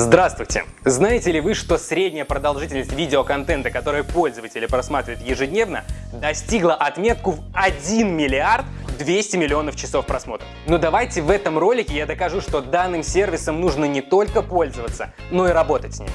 Здравствуйте! Знаете ли вы, что средняя продолжительность видеоконтента, который пользователи просматривают ежедневно, достигла отметку в 1 миллиард 200 миллионов часов просмотров? Но давайте в этом ролике я докажу, что данным сервисом нужно не только пользоваться, но и работать с ним.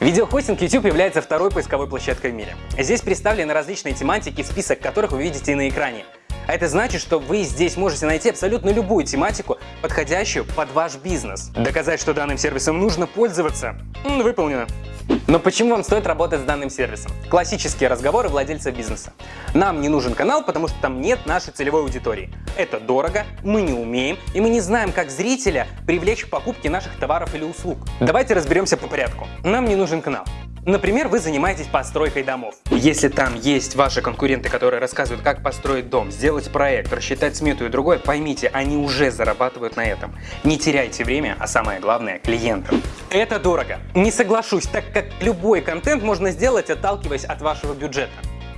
Видеохостинг YouTube является второй поисковой площадкой в мире. Здесь представлены различные тематики, список которых вы видите на экране. А это значит, что вы здесь можете найти абсолютно любую тематику, подходящую под ваш бизнес. Доказать, что данным сервисом нужно пользоваться, выполнено. Но почему вам стоит работать с данным сервисом? Классические разговоры владельца бизнеса. Нам не нужен канал, потому что там нет нашей целевой аудитории. Это дорого, мы не умеем, и мы не знаем, как зрителя привлечь к покупке наших товаров или услуг. Давайте разберемся по порядку. Нам не нужен канал. Например, вы занимаетесь постройкой домов. Если там есть ваши конкуренты, которые рассказывают, как построить дом, сделать проект, рассчитать смету и другое, поймите, они уже зарабатывают на этом. Не теряйте время, а самое главное – клиентов. Это дорого. Не соглашусь, так как любой контент можно сделать, отталкиваясь от вашего бюджета.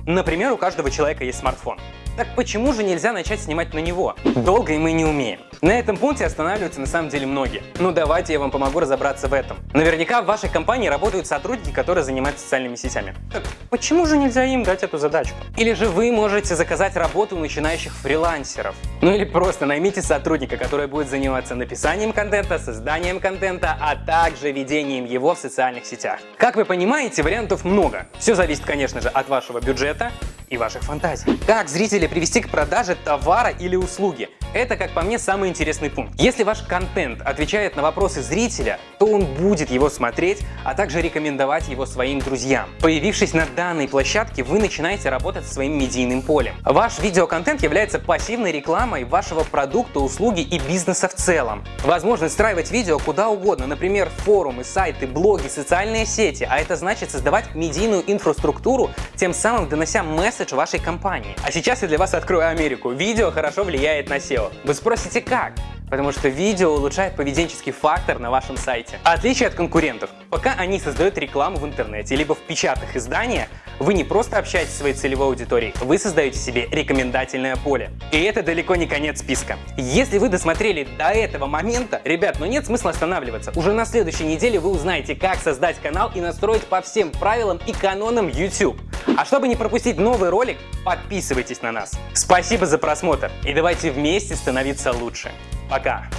Например, у каждого человека есть смартфон. Так почему же нельзя начать снимать на него? Долго и мы не умеем. На этом пункте останавливаются на самом деле многие. Ну давайте я вам помогу разобраться в этом. Наверняка в вашей компании работают сотрудники, которые занимаются социальными сетями. Так почему же нельзя им дать эту задачку? Или же вы можете заказать работу у начинающих фрилансеров. Ну или просто наймите сотрудника, который будет заниматься написанием контента, созданием контента, а также ведением его в социальных сетях. Как вы понимаете, вариантов много. Все зависит, конечно же, от вашего бюджета и ваших фантазий. Как зрителей привести к продаже товара или услуги? Это, как по мне, самый интересный пункт. Если ваш контент отвечает на вопросы зрителя, то он будет его смотреть, а также рекомендовать его своим друзьям. Появившись на данной площадке, вы начинаете работать своим медийным полем. Ваш видеоконтент является пассивной рекламой вашего продукта, услуги и бизнеса в целом. Возможно встраивать видео куда угодно, например, форумы, сайты, блоги, социальные сети, а это значит создавать медийную инфраструктуру, тем самым донося месседж вашей компании. А сейчас я для вас открою Америку. Видео хорошо влияет на SEO. Вы спросите как? Потому что видео улучшает поведенческий фактор на вашем сайте. Отличие от конкурентов, пока они создают рекламу в интернете, либо в печатных изданиях, вы не просто общаетесь со своей целевой аудиторией, вы создаете себе рекомендательное поле. И это далеко не конец списка. Если вы досмотрели до этого момента, ребят, ну нет смысла останавливаться. Уже на следующей неделе вы узнаете, как создать канал и настроить по всем правилам и канонам YouTube. А чтобы не пропустить новый ролик, подписывайтесь на нас. Спасибо за просмотр и давайте вместе становиться лучше. Пока!